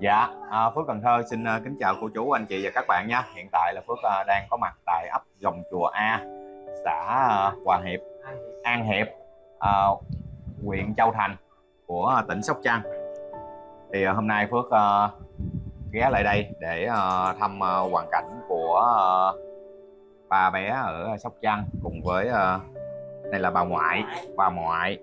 Dạ, à, Phước Cần Thơ xin uh, kính chào cô chú, anh chị và các bạn nha. Hiện tại là Phước uh, đang có mặt tại ấp Dòng Chùa A, xã uh, Hòa Hiệp, An Hiệp, à, huyện Châu Thành của tỉnh Sóc Trăng. Thì uh, hôm nay Phước uh, ghé lại đây để uh, thăm uh, hoàn cảnh của uh, ba bé ở Sóc Trăng cùng với à, đây là bà ngoại, bà ngoại.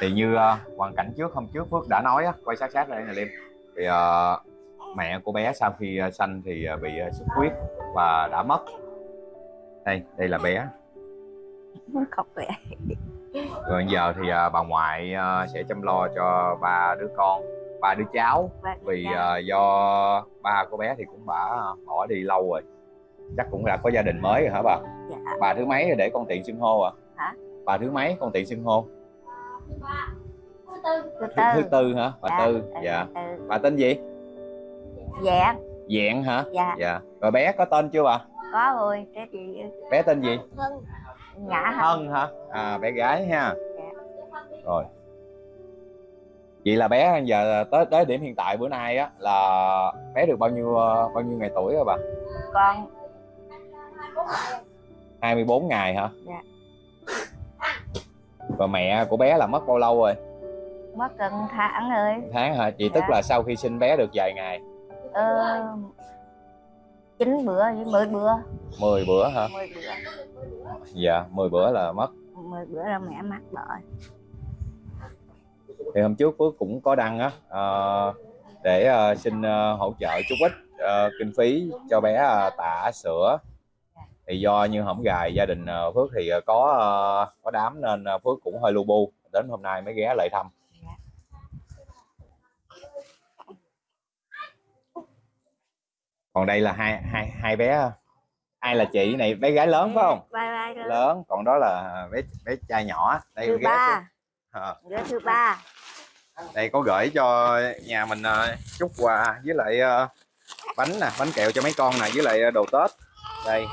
Thì như uh, hoàn cảnh trước hôm trước Phước đã nói á, quay sát sát đây nè Liêm thì uh, mẹ của bé sau khi uh, sanh thì uh, bị uh, xuất huyết và đã mất. Đây đây là bé. Khóc vậy. Rồi giờ thì uh, bà ngoại uh, sẽ chăm lo cho ba đứa con ba đứa cháu. Vì uh, do ba của bé thì cũng đã bỏ đi lâu rồi. Chắc cũng đã có gia đình mới rồi hả bà? Dạ. bà thứ mấy để con tiện xưng hô à? Hả? Bà thứ mấy con tiện xưng hô thứ thứ, tư. Thứ tư hả? Bà Dạ, tư. Dạ. Ừ. bà tên gì? Dạ dạng hả? Dạ. Dạ. Rồi bé có tên chưa bà? Có rồi cái gì bé tên gì? Nhã hả? Thân hả? À bé gái ha. Dạ. rồi. Vậy là bé giờ tới tới điểm hiện tại bữa nay á là bé được bao nhiêu bao nhiêu ngày tuổi rồi bà? Con. 24 ngày hả? Dạ. và mẹ của bé là mất bao lâu rồi mất gần tháng rồi. Tháng hả? Chị tức Dạ. là sau khi sinh bé được vài ngày? Ờ, chín bữa với mười bữa. 10 bữa hả? Mười bữa. Dạ 10 bữa là mất. Mười bữa là mẹ mắc rồi thì hôm trước Phước cũng có đăng á ờ, để ờ, xin ờ, hỗ trợ chút ít ờ, kinh phí cho bé ờ, tả sữa. Thì do như hổng gài gia đình ờ, Phước thì ờ, có ờ, có đám nên ờ, Phước cũng hơi lu bu. Đến hôm nay mới ghé lại thăm còn đây là hai hai hai bé. Ai là chị này? Bé gái lớn phải không? Bye bye lớn. Lớn. Còn đó là bé bé trai nhỏ. Đây thứ ba. đứa thứ ba. Đây có gửi cho nhà mình ờ, chút quà với lại ờ, bánh nè bánh kẹo cho mấy con nè với lại đồ tết. Đây.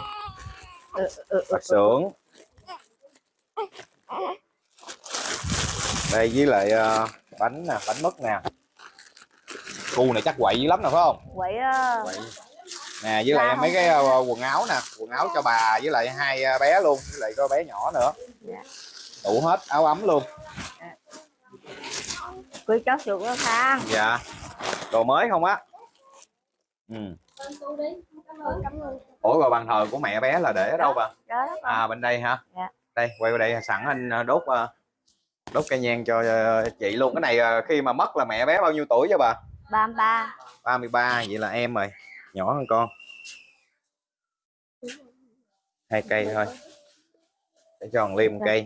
Ừ, ừ, xưởng. Đây với lại bánh nè bánh mứt nè. Khu này chắc quậy dữ lắm nè phải không? Quậy quậy nè với lại Dạ, mấy cái ờ, quần áo nè quần áo cho bà với lại hai ờ, bé luôn với lại có bé nhỏ nữa. Dạ. đủ hết áo ấm luôn. Quý cháu chuột nó khang. Dạ. Đồ mới không á? Ừ. ủa rồi bàn thờ của mẹ bé là để ở đâu bà? à bên đây hả? Dạ. đây quay qua đây sẵn anh ờ, đốt đốt cây nhang cho chị luôn. Cái này khi mà mất là mẹ bé bao nhiêu tuổi cho bà? Ba mươi ba. 33 vậy là em rồi nhỏ hơn con. Hai cây thôi. Để cho thằng liêm một cây cây.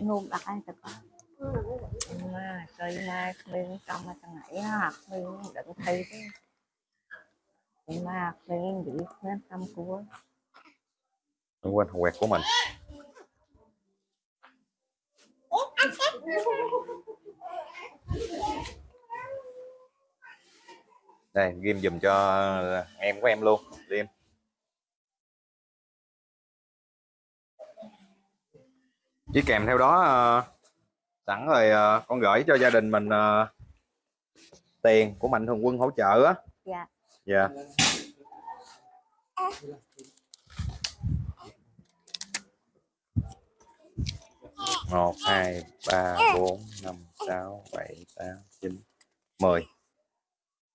mai mình trong mà thằng này học thấy cái mà mình bị nên tâm của Đừng quên quẹt của mình đây ghim dùm cho em của em luôn ghim. Chỉ kèm theo đó ờ, sẵn rồi ờ, con gửi cho gia đình mình ờ, tiền của mạnh thường quân hỗ trợ á. Dạ. Dạ. Một hai ba bốn năm sáu bảy tám chín mười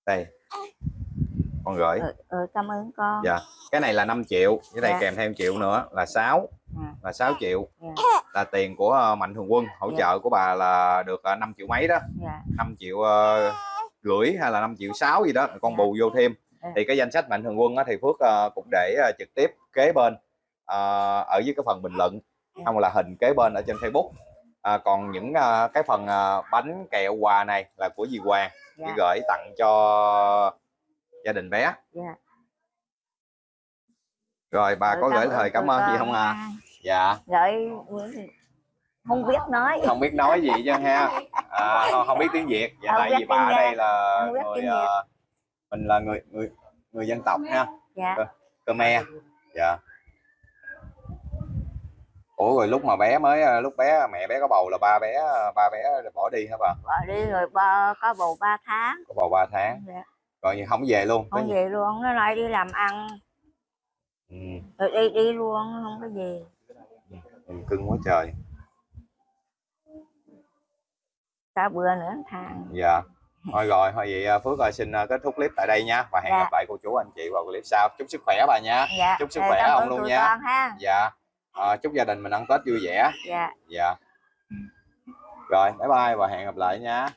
đây con gửi ừ, ừ, cảm ơn con dạ cái này là 5 triệu cái này Dạ. kèm thêm triệu nữa là 6 À. là 6 triệu dạ là tiền của ờ, mạnh thường quân hỗ Dạ. trợ của bà là được ờ, 5 triệu mấy đó dạ 5 triệu ờ, rưỡi hay là 5 triệu 6 gì đó con Dạ. bù vô thêm Dạ. thì cái danh sách mạnh thường quân á, thì Phước ờ, cũng để ờ, trực tiếp kế bên ờ, ở dưới cái phần bình luận Dạ. không là hình kế bên ở trên Facebook À, còn những ờ, cái phần ờ, bánh kẹo quà này là của dì Hoàng. Dạ. chỉ gửi tặng cho gia đình bé. Dạ. Rồi bà Ừ, có gửi lời cảm ơn gì không à? Dạ. Gửi không biết nói. Không biết nói gì chứ ha. À, không, không biết tiếng việt. Dạ tại vì bà ở đây là người ờ, mình là người người người dân tộc ha. Dạ. Khmer. Dạ ủa rồi lúc mà bé mới ờ, lúc bé mẹ bé có bầu là ba bé ba bé bỏ đi hả bà? Bỏ đi rồi ba có bầu 3 tháng. Có bầu 3 tháng. Dạ. rồi không về luôn không về luôn nó lại đi làm ăn. Ừ, rồi đi đi luôn không có về. Mình cưng quá trời. Cả bữa nữa thằng dạ. Thôi rồi thôi vậy à, phước ơi xin kết thúc clip tại đây nha. Và hẹn Dạ. gặp lại cô chú anh chị vào clip sau. Chúc sức khỏe bà nha. Dạ. Chúc sức Ờ, khỏe ông luôn nha. con ha. Dạ à, chúc gia đình mình ăn tết vui vẻ. Dạ. Dạ. Rồi bye bye và hẹn gặp lại nha